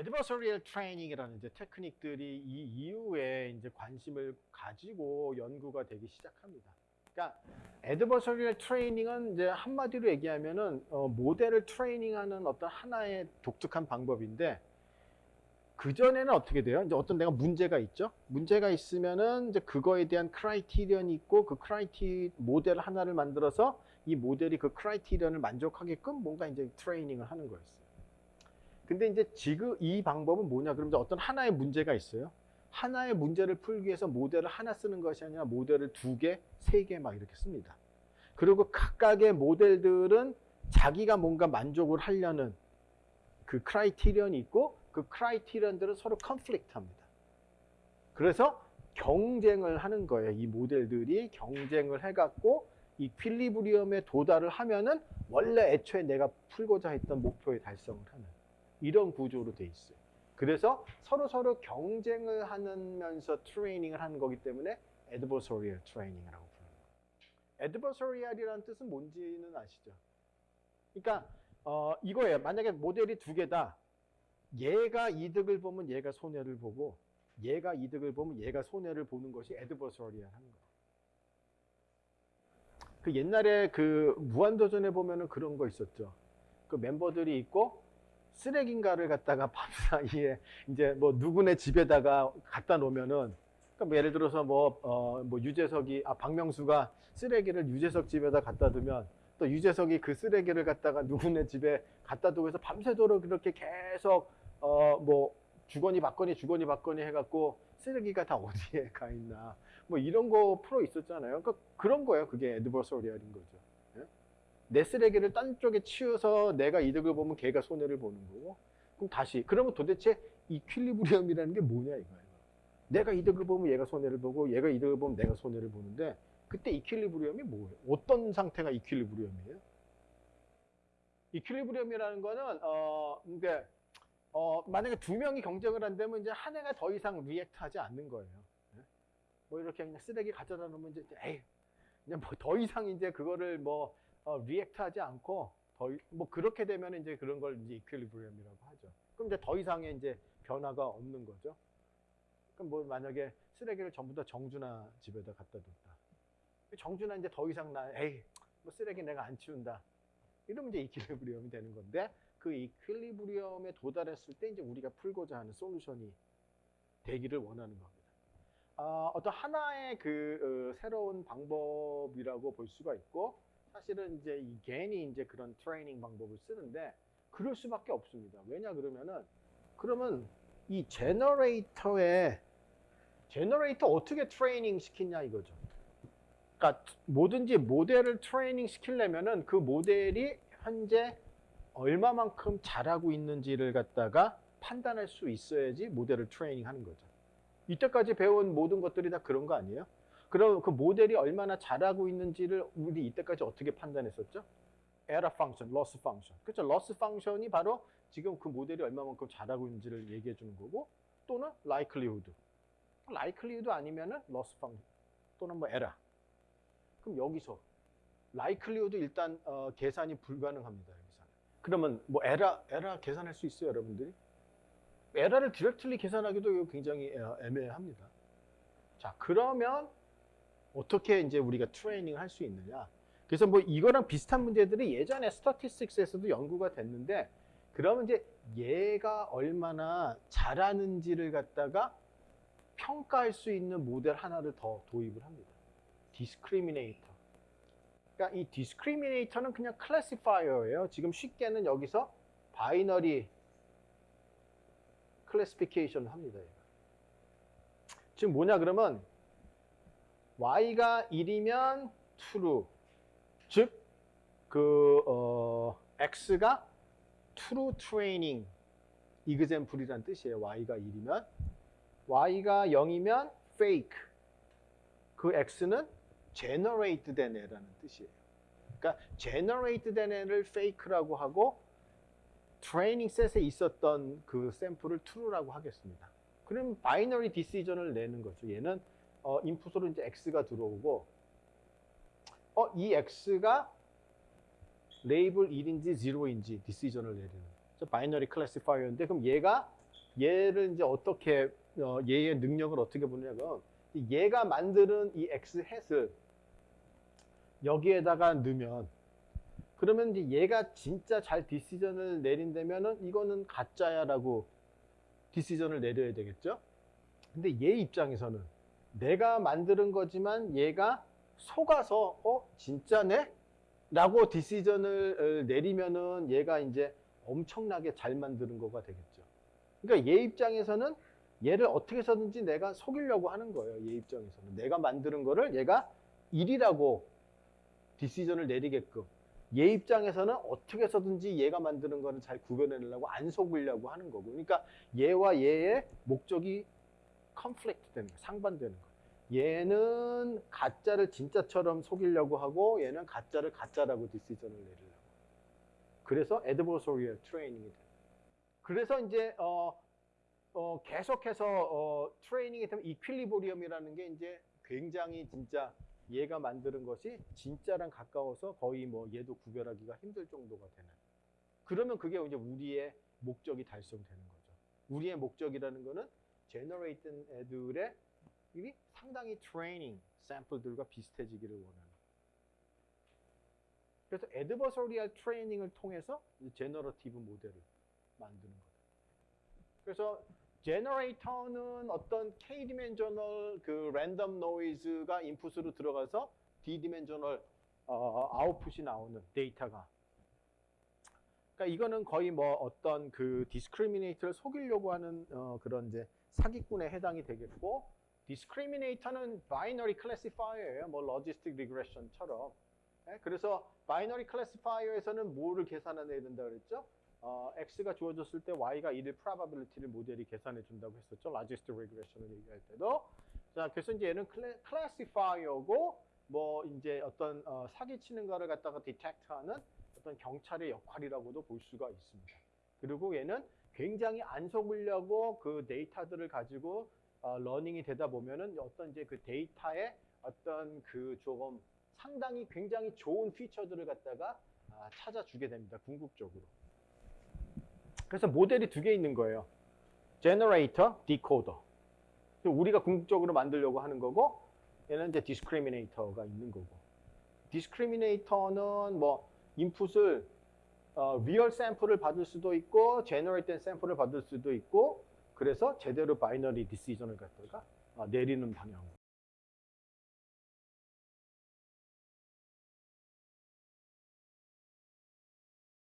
adversarial training이라는 이제 테크닉들이 이 이후에 이제 관심을 가지고 연구가 되기 시작합니다. 그러니까 adversarial training은 이제 한마디로 얘기하면은 어, 모델을 트레이닝하는 어떤 하나의 독특한 방법인데 그 전에는 어떻게 돼요? 이제 어떤 내가 문제가 있죠. 문제가 있으면은 이제 그거에 대한 criterion이 있고 그 criteri 모델 하나를 만들어서 이 모델이 그 criterion을 만족하게끔 뭔가 이제 트레이닝을 하는 거였어요. 근데 이제 지금 이 방법은 뭐냐? 이제 어떤 하나의 문제가 있어요. 하나의 문제를 풀기 위해서 모델을 하나 쓰는 것이 아니라 모델을 두 개, 세 개 막 이렇게 씁니다. 그리고 각각의 모델들은 자기가 뭔가 만족을 하려는 그 criterion이 있고 그 criterion들은 서로 conflict 합니다. 그래서 경쟁을 하는 거예요. 이 모델들이 경쟁을 해갖고 equilibrium에 도달을 하면은 원래 애초에 내가 풀고자 했던 목표에 달성을 하는 이런 구조로 돼 있어요. 그래서 서로 서로 경쟁을 하면서 트레이닝을 하는 거기 때문에 adversarial training이라고 부르는 거예요. adversarial이라는 뜻은 뭔지는 아시죠? 그러니까 어, 이거예요. 만약에 모델이 두 개다. 얘가 이득을 보면 얘가 손해를 보고 얘가 이득을 보면 얘가 손해를 보는 것이 adversarial 하는 거예요. 그 옛날에 그 무한도전에 보면은 그런 거 있었죠. 그 멤버들이 있고 쓰레기인가를 갖다가 밤사이에 이제 뭐 누구네 집에다가 갖다 놓으면은 그러니까 뭐 예를 들어서 뭐, 어, 뭐 유재석이, 아, 박명수가 쓰레기를 유재석 집에다 갖다 두면 또 유재석이 그 쓰레기를 갖다가 누구네 집에 갖다 두고 해서 밤새도록 그렇게 계속, 어, 뭐 주거니 받거니 주거니 받거니 해갖고 쓰레기가 다 어디에 가 있나. 뭐 이런 거 풀어 있었잖아요. 그러니까 그런 거예요. 그게 에드버서리얼인 거죠. 예? 내 쓰레기를 딴 쪽에 치워서 내가 이득을 보면 걔가 손해를 보는 거고. 그럼 다시, 그러면 도대체 이퀼리브리엄이라는 게 뭐냐 이거예요. 내가 이득을 보면 얘가 손해를 보고 얘가 이득을 보면 내가 손해를 보는데 그때 이퀄리브리엄이 뭐예요? 어떤 상태가 이퀄리브리엄이에요? 이퀄리브리엄이라는 거는 어 그러니까 어 만약에 두 명이 경쟁을 한다면 이제 한 해가 더 이상 리액트하지 않는 거예요. 예? 뭐 이렇게 그냥 쓰레기 가져다 놓으면 이제 에이 그냥 뭐 더 이상 이제 그거를 뭐 어, 리액트하지 않고 더 뭐 그렇게 되면 이제 그런 걸 이제 이퀄리브리엄이라고 하죠. 그럼 이제 더 이상의 이제 변화가 없는 거죠. 그럼 뭐 만약에 쓰레기를 전부 다 정준하 집에다 갖다 뒀다. 정준하 이제 더 이상 나 에이 뭐 쓰레기 내가 안 치운다. 이러면 이제 이퀄리브리엄이 되는 건데 그 이퀄리브리엄에 도달했을 때 이제 우리가 풀고자 하는 솔루션이 되기를 원하는 겁니다. 아, 어떤 하나의 그 어, 새로운 방법이라고 볼 수가 있고 사실은 이제 이 GAN이 이제 그런 트레이닝 방법을 쓰는데 그럴 수밖에 없습니다. 왜냐 그러면은 그러면 이 generator에 generator 어떻게 트레이닝 시키냐 이거죠. 그러니까 뭐든지 모델을 트레이닝 시키려면은 그 모델이 현재 얼마만큼 잘하고 있는지를 갖다가 판단할 수 있어야지 모델을 트레이닝 하는 거죠. 이때까지 배운 모든 것들이 다 그런 거 아니에요? 그럼 그 모델이 얼마나 잘하고 있는지를 우리 이때까지 어떻게 판단했었죠? error function, loss function. 그렇죠? loss function이 바로 지금 그 모델이 얼마만큼 잘하고 있는지를 얘기해 주는 거고 또는 likelihood. likelihood 아니면은 loss function 또는 뭐 error. 그럼 여기서 likelihood 일단 어, 계산이 불가능합니다. 여기서는. 그러면 뭐 error, error 계산할 수 있어요, 여러분들이? 에러를 directly 계산하기도 굉장히 어, 애매합니다. 자, 그러면 어떻게 이제 우리가 트레이닝을 할수 있느냐? 그래서 뭐 이거랑 비슷한 문제들이 예전에 statistics에서도 연구가 됐는데 그러면 이제 얘가 얼마나 잘하는지를 갖다가 평가할 수 있는 모델 하나를 더 도입을 합니다. discriminator. 그러니까 이 discriminator는 그냥 classifier예요. 지금 쉽게는 여기서 binary classification을 합니다. 지금 뭐냐 그러면 y가 1이면 true 즉 그 어, x가 true training example이란 뜻이에요. y가 1이면 y가 0이면 fake 그 x는 generate 된 애라는 뜻이에요. 그러니까 generate 된 애를 fake라고 하고 training set에 있었던 그 샘플을 true라고 하겠습니다. 그럼 binary decision을 내는 거죠. 얘는 어, 인풋으로 이제 x가 들어오고 어, 이 x가 label 1인지 0인지 decision을 내리는 저 binary classifier인데 그럼 얘가 얘를 이제 어떻게 어, 얘의 능력을 어떻게 보냐면 얘가 만드는 이 x 햇을 여기에다가 넣으면 그러면 이제 얘가 진짜 잘 디시전을 내린다면은 이거는 가짜야라고 디시전을 내려야 되겠죠. 근데 얘 입장에서는 내가 만드는 거지만 얘가 속아서 어 진짜네? 라고 디시전을 어, 내리면은 얘가 이제 엄청나게 잘 만드는 거가 되겠죠. 그러니까 얘 입장에서는 얘를 어떻게 해서든지 내가 속이려고 하는 거예요. 얘 입장에서는. 내가 만드는 거를 얘가 일이라고 디시전을 내리게끔. 얘 입장에서는 어떻게 해서든지 얘가 만드는 거를 잘 구별해내려고 안 속으려고 하는 거고. 그러니까 얘와 얘의 목적이 컨플릭트 되는 거예요. 상반되는 거예요. 얘는 가짜를 진짜처럼 속이려고 하고 얘는 가짜를 가짜라고 디시전을 내리려고. 그래서 adversarial training이 돼요. 그래서 이제 어, 어, 계속해서 어, 트레이닝이 되면 이퀄리보리엄이라는 게 이제 굉장히 진짜 얘가 만드는 것이 진짜랑 가까워서 거의 뭐 얘도 구별하기가 힘들 정도가 되는. 그러면 그게 이제 우리의 목적이 달성되는 거죠. 우리의 목적이라는 거는 제너레이트된 애들의 이 상당히 트레이닝 샘플들과 비슷해지기를 원하는. 그래서 adversarial training을 통해서 generative 모델을 만드는 거예요. 그래서 generator는 어떤 k dimensional 그 random noise가 인풋으로 들어가서 d dimensional 어, 아웃풋이 나오는 데이터가 그러니까 이거는 거의 뭐 어떤 그 discriminator를 속이려고 하는 어, 그런 이제 사기꾼에 해당이 되겠고 discriminator는 binary classifier예요. 뭐 logistic regression처럼. 예, 그래서 binary classifier에서는 뭐를 계산해내야 된다 그랬죠? 어, x가 주어졌을 때 y가 1일 probability를 모델이 계산해 준다고 했었죠. logistic regression을 얘기할 때도. 자, 그래서 이제 얘는 classifier고 뭐 이제 어떤 어, 사기치는 거를 갖다가 detect하는 어떤 경찰의 역할이라고도 볼 수가 있습니다. 그리고 얘는 굉장히 안 속으려고 그 데이터들을 가지고 어, learning이 되다 보면은 어떤 이제 그 데이터의 어떤 그 조금 상당히 굉장히 좋은 feature들을 갖다가 아, 찾아주게 됩니다. 궁극적으로. 그래서 모델이 두 개 있는 거예요. generator, decoder. 우리가 궁극적으로 만들려고 하는 거고 얘는 이제 discriminator가 있는 거고. discriminator는 뭐 인풋을 어, real 샘플을 받을 수도 있고 generate 된 샘플을 받을 수도 있고 그래서 제대로 바이너리 디시전을 갖다가 어, 내리는 방향으로.